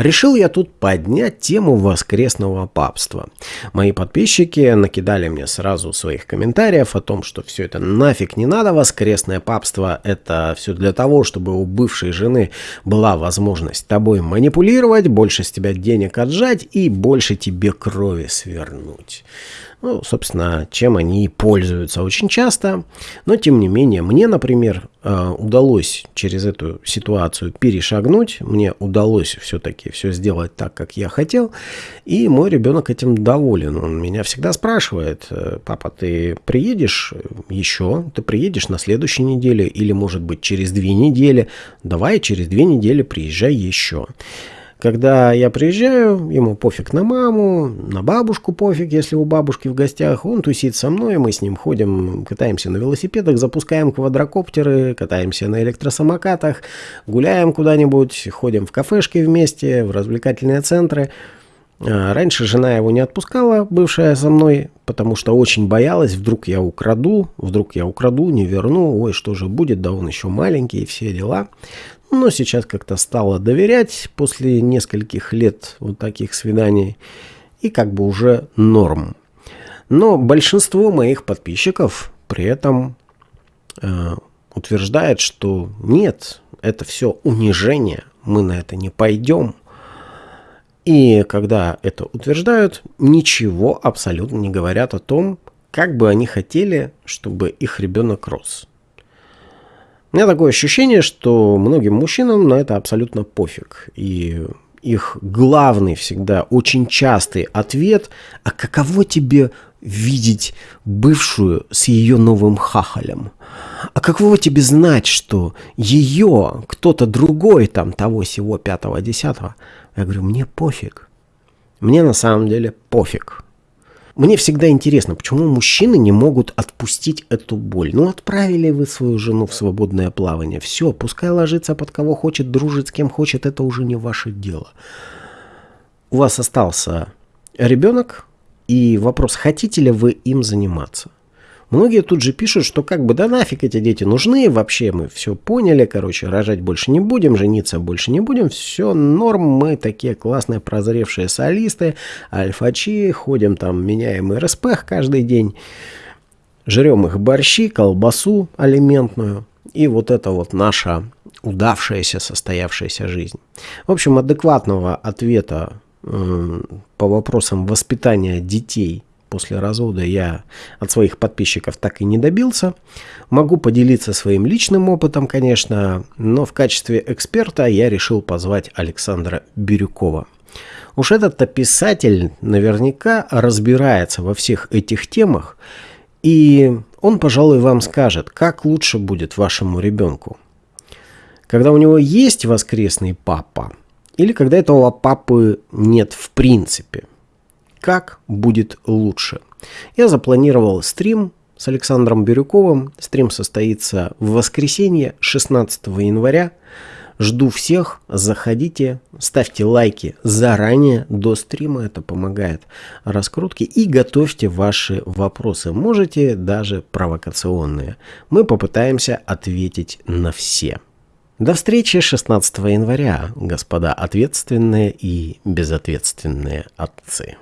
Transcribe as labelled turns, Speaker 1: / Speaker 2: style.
Speaker 1: Решил я тут поднять тему воскресного папства. Мои подписчики накидали мне сразу своих комментариев о том, что все это нафиг не надо, воскресное папство это все для того, чтобы у бывшей жены была возможность тобой манипулировать, больше с тебя денег отжать и больше тебе крови свернуть. Ну, собственно, чем они пользуются очень часто. Но, тем не менее, мне, например, э, удалось через эту ситуацию перешагнуть. Мне удалось все-таки все сделать так, как я хотел. И мой ребенок этим доволен. Он меня всегда спрашивает, «Э, папа, ты приедешь еще? Ты приедешь на следующей неделе? Или, может быть, через две недели? Давай через две недели приезжай еще. Когда я приезжаю, ему пофиг на маму, на бабушку пофиг, если у бабушки в гостях. Он тусит со мной, мы с ним ходим, катаемся на велосипедах, запускаем квадрокоптеры, катаемся на электросамокатах, гуляем куда-нибудь, ходим в кафешки вместе, в развлекательные центры. А, раньше жена его не отпускала, бывшая со мной, потому что очень боялась, вдруг я украду, вдруг я украду, не верну, ой, что же будет, да он еще маленький, и все дела но сейчас как-то стала доверять после нескольких лет вот таких свиданий и как бы уже норм. Но большинство моих подписчиков при этом э, утверждает, что нет, это все унижение, мы на это не пойдем. И когда это утверждают, ничего абсолютно не говорят о том, как бы они хотели, чтобы их ребенок рос. У меня такое ощущение, что многим мужчинам на это абсолютно пофиг. И их главный всегда, очень частый ответ, а каково тебе видеть бывшую с ее новым хахалем? А каково тебе знать, что ее кто-то другой, там того всего пятого, десятого? Я говорю, мне пофиг. Мне на самом деле пофиг. Мне всегда интересно, почему мужчины не могут отпустить эту боль. Ну, отправили вы свою жену в свободное плавание. Все, пускай ложится под кого хочет, дружит с кем хочет, это уже не ваше дело. У вас остался ребенок, и вопрос, хотите ли вы им заниматься. Многие тут же пишут, что как бы да нафиг эти дети нужны, вообще мы все поняли, короче, рожать больше не будем, жениться больше не будем, все норм, мы такие классные прозревшие солисты, альфачи, ходим там, меняем РСП каждый день, жрем их борщи, колбасу алиментную, и вот это вот наша удавшаяся, состоявшаяся жизнь. В общем, адекватного ответа э, по вопросам воспитания детей – после развода я от своих подписчиков так и не добился. Могу поделиться своим личным опытом, конечно, но в качестве эксперта я решил позвать Александра Бирюкова. Уж этот-то писатель наверняка разбирается во всех этих темах, и он, пожалуй, вам скажет, как лучше будет вашему ребенку. Когда у него есть воскресный папа, или когда этого папы нет в принципе как будет лучше. Я запланировал стрим с Александром Бирюковым. Стрим состоится в воскресенье 16 января. Жду всех, заходите, ставьте лайки заранее до стрима, это помогает раскрутке, и готовьте ваши вопросы, можете даже провокационные. Мы попытаемся ответить на все. До встречи 16 января, господа ответственные и безответственные отцы.